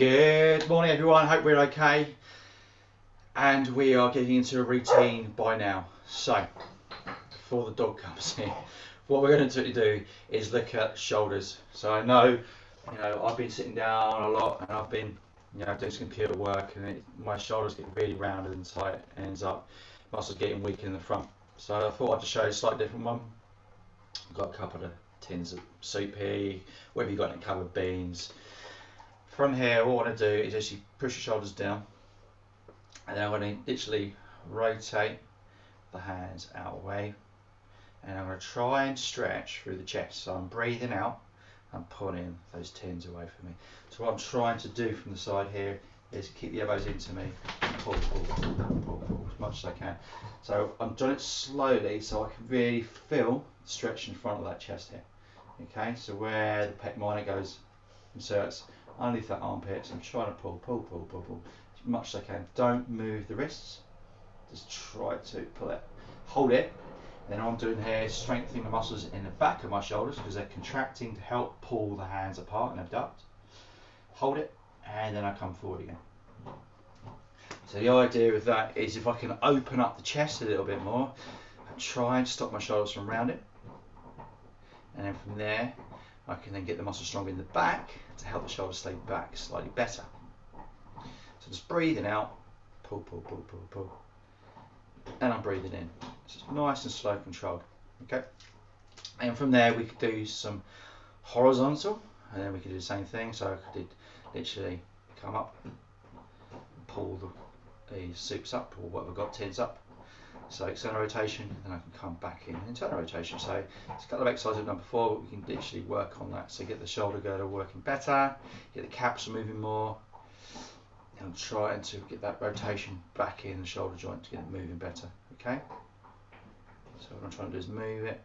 Good morning, everyone. Hope we're okay. And we are getting into a routine by now. So, before the dog comes in, what we're going to do is look at shoulders. So I know, you know, I've been sitting down a lot and I've been, you know, doing some computer work and it, my shoulders get really rounded and tight and ends up muscles getting weak in the front. So I thought I'd just show you a slightly different one. I've got a couple of tins of soup here, whatever you've got in covered beans. From here, what I want to do is actually push the shoulders down, and then I'm going to literally rotate the hands out of the way, and I'm going to try and stretch through the chest. So I'm breathing out, I'm pulling those tins away from me. So what I'm trying to do from the side here is keep the elbows into me, pull, pull, pull, pull, pull, as much as I can. So I'm doing it slowly so I can really feel the stretch in front of that chest here. Okay, so where the pec minor goes, inserts underneath that armpit, so I'm trying to pull, pull, pull, pull, pull, as much as I can. Don't move the wrists, just try to pull it. Hold it, then I'm doing here strengthening the muscles in the back of my shoulders because they're contracting to help pull the hands apart and abduct. Hold it, and then I come forward again. So the idea of that is if I can open up the chest a little bit more, I try and stop my shoulders from rounding and then from there I can then get the muscle stronger in the back to help the shoulders stay back slightly better. So just breathing out, pull, pull, pull, pull, pull, and I'm breathing in. So it's nice and slow controlled. Okay, and from there we could do some horizontal, and then we could do the same thing. So I could literally come up, pull the, the soups up, or whatever got tins up, so external rotation, then I can come back in internal rotation. So it's a couple of exercises done before, but we can literally work on that. So get the shoulder girdle working better, get the caps moving more, and trying to get that rotation back in the shoulder joint to get it moving better. Okay. So what I'm trying to do is move it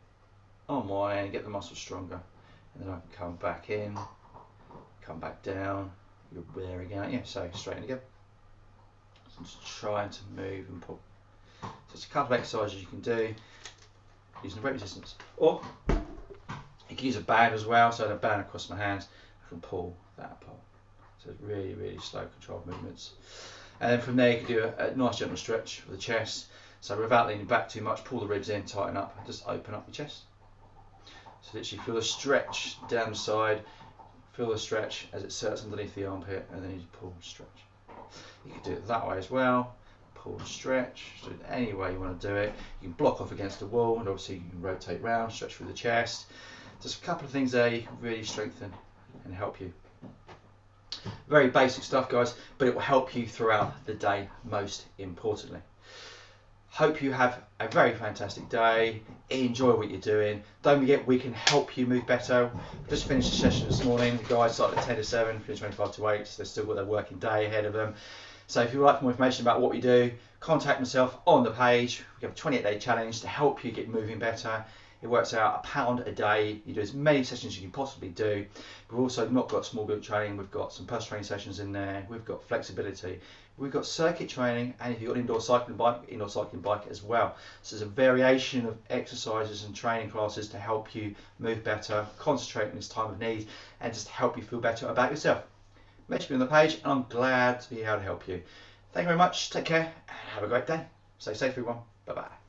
on my end, get the muscle stronger, and then I can come back in, come back down. You're wearing out, yeah. So straighten again. So I'm just trying to move and pull. So it's a couple of exercises you can do using the weight resistance. Or you can use a band as well, so I had a band across my hands, I can pull that apart. So it's really, really slow controlled movements. And then from there you can do a, a nice gentle stretch for the chest. So without leaning back too much, pull the ribs in, tighten up, and just open up your chest. So literally feel the stretch down the side, feel the stretch as it sits underneath the armpit, and then you pull, stretch. You can do it that way as well and stretch. So any way you want to do it. You can block off against the wall and obviously you can rotate round, stretch through the chest. Just a couple of things there really strengthen and help you. Very basic stuff guys, but it will help you throughout the day most importantly. Hope you have a very fantastic day. Enjoy what you're doing. Don't forget we can help you move better. Just finished the session this morning. The guys started at 10 to 7, finished 25 to 8, so they've still got their working day ahead of them. So if you would like more information about what we do, contact myself on the page. We have a 28 day challenge to help you get moving better. It works out a pound a day. You do as many sessions as you can possibly do. We've also not got small group training. We've got some personal training sessions in there. We've got flexibility. We've got circuit training, and if you've got an indoor cycling bike, indoor cycling bike as well. So there's a variation of exercises and training classes to help you move better, concentrate in this time of need, and just help you feel better about yourself message me on the page and I'm glad to be able to help you. Thank you very much. Take care and have a great day. Stay safe everyone. Bye bye.